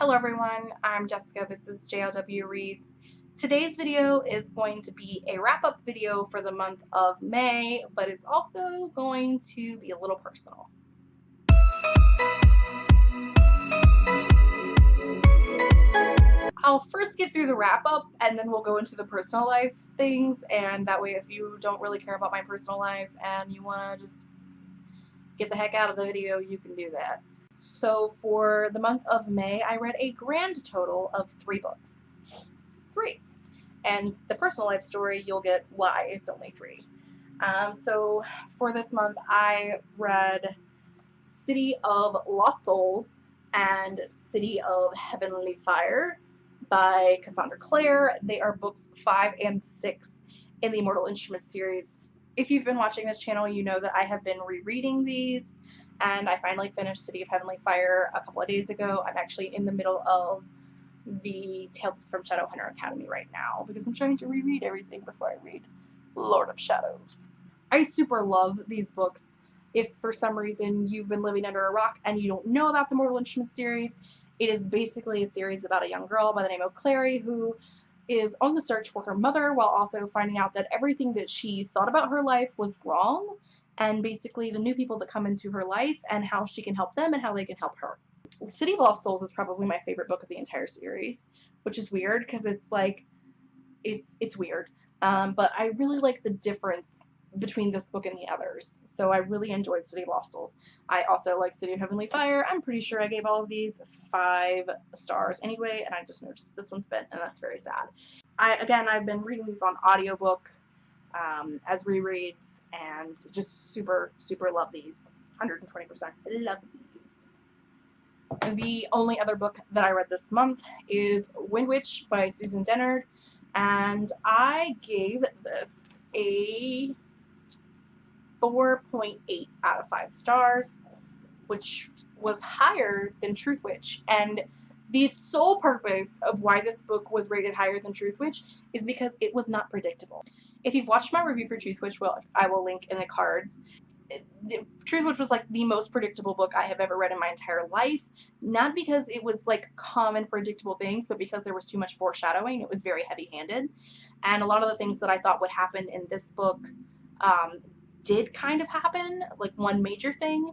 Hello everyone, I'm Jessica, this is JLW Reads. Today's video is going to be a wrap-up video for the month of May, but it's also going to be a little personal. I'll first get through the wrap-up and then we'll go into the personal life things and that way if you don't really care about my personal life and you want to just get the heck out of the video, you can do that. So for the month of May, I read a grand total of three books. Three. And the personal life story, you'll get why it's only three. Um, so for this month, I read City of Lost Souls and City of Heavenly Fire by Cassandra Clare. They are books five and six in the Mortal Instruments series. If you've been watching this channel, you know that I have been rereading these and I finally finished City of Heavenly Fire a couple of days ago. I'm actually in the middle of the Tales from Shadowhunter Academy right now because I'm trying to reread everything before I read Lord of Shadows. I super love these books. If for some reason you've been living under a rock and you don't know about the Mortal Instruments series, it is basically a series about a young girl by the name of Clary who is on the search for her mother while also finding out that everything that she thought about her life was wrong and basically the new people that come into her life and how she can help them and how they can help her. City of Lost Souls is probably my favorite book of the entire series, which is weird because it's like, it's it's weird. Um, but I really like the difference between this book and the others. So I really enjoyed City of Lost Souls. I also like City of Heavenly Fire. I'm pretty sure I gave all of these five stars anyway, and I just noticed this one's bent, and that's very sad. I Again, I've been reading these on audiobook um, as rereads and just super, super love these. 120%. Love these. The only other book that I read this month is Wind Witch by Susan Dennard, and I gave this a 4.8 out of 5 stars, which was higher than Truth Witch. And the sole purpose of why this book was rated higher than Truth Witch is because it was not predictable. If you've watched my review for Truth Witch, I will link in the cards. Truth Witch was like the most predictable book I have ever read in my entire life. Not because it was like common predictable things, but because there was too much foreshadowing. It was very heavy-handed. And a lot of the things that I thought would happen in this book um, did kind of happen. Like one major thing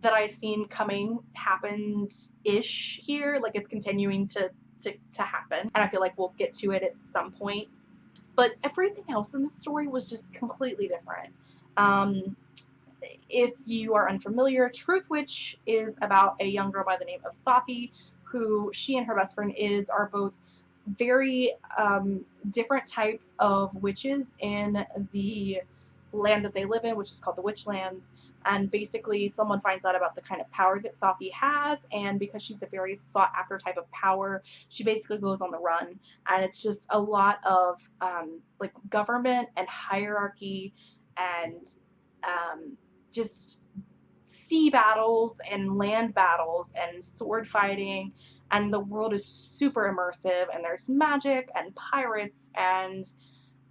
that I seen coming happened-ish here. Like it's continuing to, to, to happen. And I feel like we'll get to it at some point but everything else in the story was just completely different. Um, if you are unfamiliar, Truth Witch is about a young girl by the name of Safi, who she and her best friend is are both very um, different types of witches in the land that they live in, which is called the Witchlands and basically someone finds out about the kind of power that Safi has and because she's a very sought after type of power she basically goes on the run and it's just a lot of um, like government and hierarchy and um, just sea battles and land battles and sword fighting and the world is super immersive and there's magic and pirates and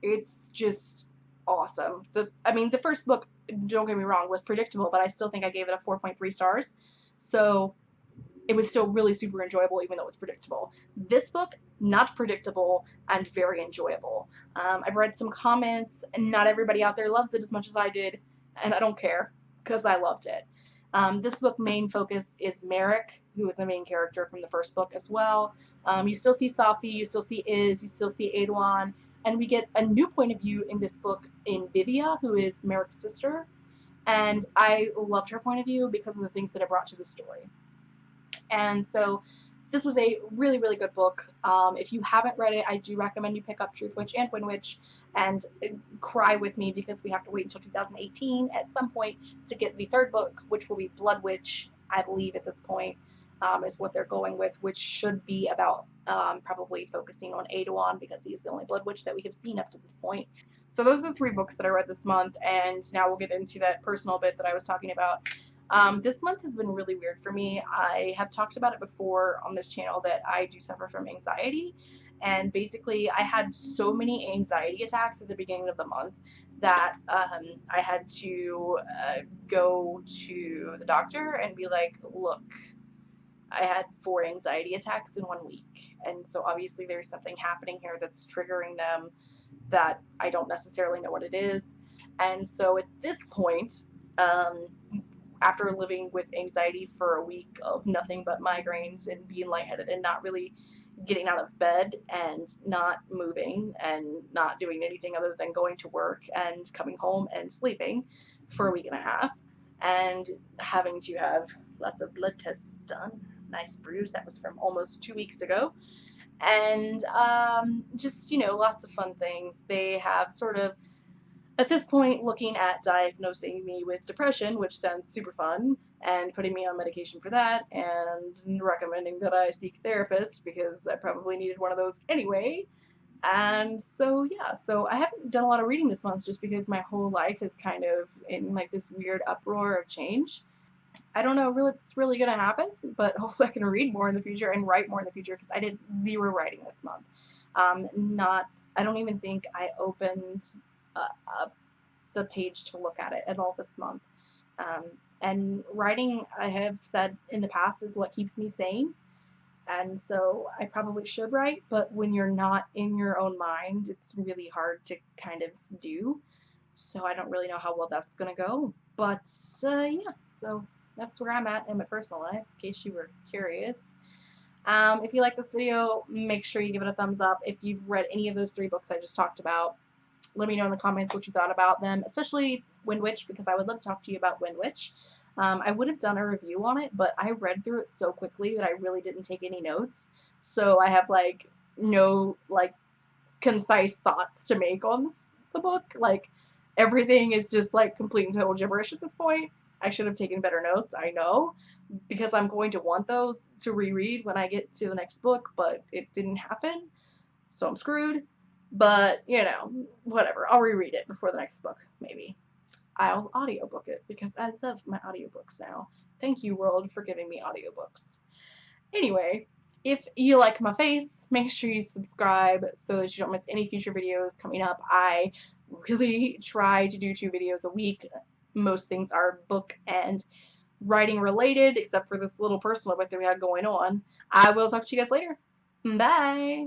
it's just awesome. The I mean the first book don't get me wrong, was predictable, but I still think I gave it a 4.3 stars. So it was still really super enjoyable even though it was predictable. This book, not predictable and very enjoyable. Um, I've read some comments and not everybody out there loves it as much as I did and I don't care because I loved it. Um, this book main focus is Merik, who is the main character from the first book as well. Um, you still see Safi, you still see Iz, you still see Aeduan, and we get a new point of view in this book in Vivia, who is Merik's sister. And I loved her point of view because of the things that it brought to the story. And so this was a really, really good book. Um, if you haven't read it, I do recommend you pick up Truth Witch and Wind Witch and cry with me because we have to wait until 2018 at some point to get the third book, which will be Blood Witch, I believe at this point um, is what they're going with, which should be about um, probably focusing on Aeduan because he's the only Blood Witch that we have seen up to this point. So those are the three books that I read this month, and now we'll get into that personal bit that I was talking about. Um, this month has been really weird for me. I have talked about it before on this channel that I do suffer from anxiety, and basically I had so many anxiety attacks at the beginning of the month that um, I had to uh, go to the doctor and be like, look, I had four anxiety attacks in one week. And so obviously there's something happening here that's triggering them that I don't necessarily know what it is. And so at this point, um, after living with anxiety for a week of nothing but migraines and being lightheaded and not really getting out of bed and not moving and not doing anything other than going to work and coming home and sleeping for a week and a half and having to have lots of blood tests done. Nice bruise. That was from almost two weeks ago. And um, just, you know, lots of fun things. They have sort of at this point, looking at diagnosing me with depression, which sounds super fun, and putting me on medication for that, and recommending that I seek therapist because I probably needed one of those anyway. And so, yeah, so I haven't done a lot of reading this month just because my whole life is kind of in like this weird uproar of change. I don't know really it's really going to happen, but hopefully I can read more in the future and write more in the future because I did zero writing this month. Um, not, I don't even think I opened uh, the page to look at it at all this month. Um, and writing, I have said in the past, is what keeps me sane. And so I probably should write, but when you're not in your own mind, it's really hard to kind of do. So I don't really know how well that's going to go. But uh, yeah, so that's where I'm at in my personal life, in case you were curious. Um, if you like this video, make sure you give it a thumbs up. If you've read any of those three books I just talked about, let me know in the comments what you thought about them, especially Wind Witch, because I would love to talk to you about Wind Witch. Um, I would have done a review on it, but I read through it so quickly that I really didn't take any notes. So I have, like, no, like, concise thoughts to make on the book. Like, everything is just, like, complete and total gibberish at this point. I should have taken better notes, I know, because I'm going to want those to reread when I get to the next book, but it didn't happen, so I'm screwed. But, you know, whatever. I'll reread it before the next book, maybe. I'll audiobook it because I love my audiobooks now. Thank you, world, for giving me audiobooks. Anyway, if you like my face, make sure you subscribe so that you don't miss any future videos coming up. I really try to do two videos a week. Most things are book and writing related, except for this little personal bit that we had going on. I will talk to you guys later. Bye!